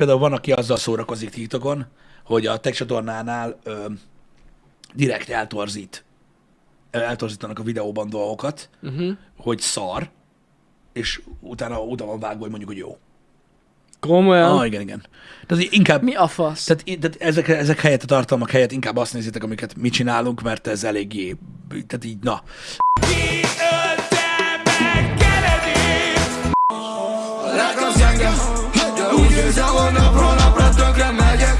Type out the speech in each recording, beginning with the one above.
például van, aki azzal szórakozik TikTokon, hogy a tech csatornánál ö, direkt eltorzít, eltorzítanak a videóban dolgokat, uh-huh. hogy szar, és utána utána van vágva, hogy mondjuk, hogy jó. Komolyan? Ah, igen, igen. Tehát inkább, Mi a fasz? tehát, tehát ezek, ezek helyett a tartalmak helyett inkább azt nézitek, amiket mi csinálunk, mert ez eléggé, tehát így, na. Lelkem gyenge, de úgy érzem, hogy napról napra tönkre megyek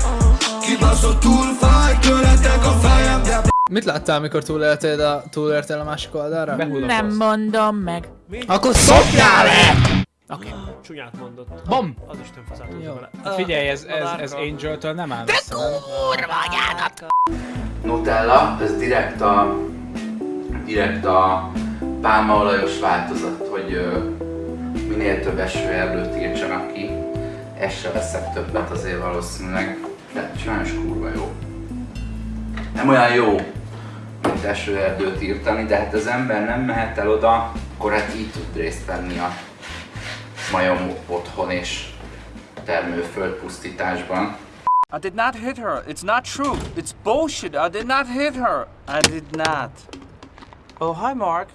Kibaszott túl fáj, tőletek a fejem de Mit láttál, amikor túléltél a, túléltél a másik oldalra? Nem mondom meg. Akkor szopjál le! Csúnyát mondott. Bam! Az Isten faszát Jó. vele. Figyelj, ez, ez, ez Angel-től nem áll messze, nem? Nutella, ez direkt a, direkt a pálmaolajos változat, hogy minél több esőerdőt írtsanak ki. Ezt se veszek többet azért valószínűleg, de sajnos kurva jó. Nem olyan jó, mint esőerdőt írtani, de hát az ember nem mehet el oda, akkor hát így tud részt venni a majom otthon és termőföld pusztításban. I did not hit her. It's not true. It's bullshit. I did not hit her. I did not. Oh, hi, Mark.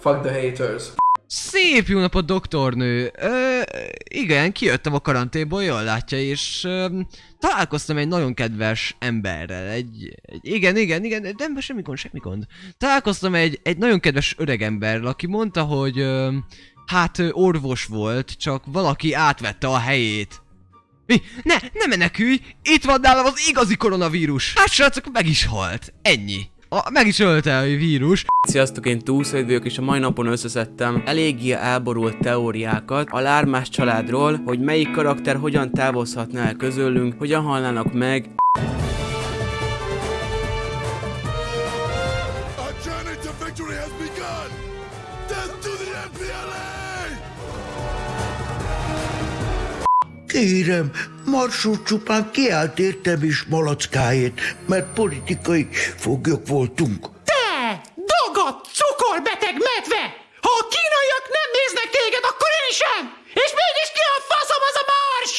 Fuck the haters. Szép jó napot, doktornő! Ö, igen, kijöttem a karanténból, jól látja, és ö, találkoztam egy nagyon kedves emberrel, egy, egy igen, igen, igen, nem, semmi gond, semmi gond. Találkoztam egy, egy nagyon kedves öreg emberrel, aki mondta, hogy ö, hát ö, orvos volt, csak valaki átvette a helyét. Mi? Ne, ne menekülj! Itt van nálam az igazi koronavírus! Hát srácok, meg is halt. Ennyi. A, meg is ölte a vírus. Sziasztok, én Túlszai vagyok, és a mai napon összeszedtem eléggé elborult teóriákat a lármás családról, hogy melyik karakter hogyan távozhatna el közülünk, hogyan halnának meg, A journey to victory has begun! Death to the MPLA Kérem, Marsó csupán kiállt értem is malackáért, mert politikai foglyok voltunk. Te! Dagat, cukorbeteg medve! Ha a kínaiak nem néznek téged, akkor én sem! És mégis ki a faszom az a mars?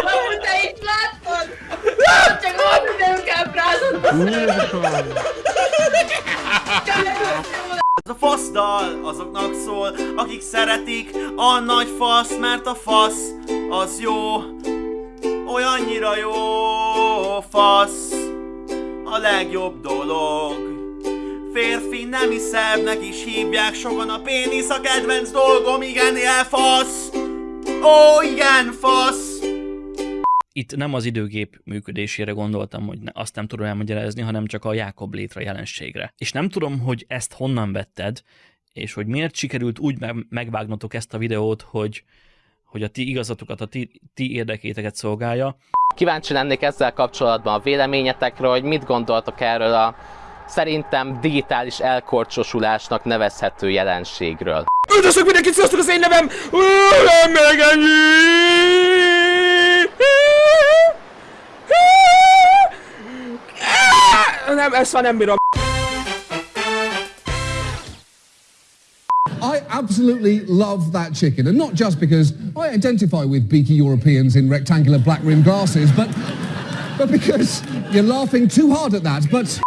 Amúgy te is láttad? Ez a faszdal azoknak szól, akik szeretik a nagy fasz, mert a fasz az jó, olyannyira jó fasz, a legjobb dolog. Férfi nemi szervnek is hívják sokan a pénisz a kedvenc dolgom, igen, ilyen fasz. Ó, igen, fasz. Itt nem az időgép működésére gondoltam, hogy ne, azt nem tudom elmagyarázni, hanem csak a Jákob létre jelenségre. És nem tudom, hogy ezt honnan vetted, és hogy miért sikerült úgy me- megvágnotok ezt a videót, hogy, hogy a ti igazatokat, a ti, ti érdekéteket szolgálja. Kíváncsi lennék ezzel kapcsolatban a véleményetekről, hogy mit gondoltok erről a szerintem digitális elkorcsosulásnak nevezhető jelenségről. Üdvözlök mindenkit, sziasztok az én nevem! Ö, Nem ennyi! Ezt már nem bírom. I absolutely love that chicken, and not just because I identify with beaky Europeans in rectangular black rimmed glasses, but but because you're laughing too hard at that. But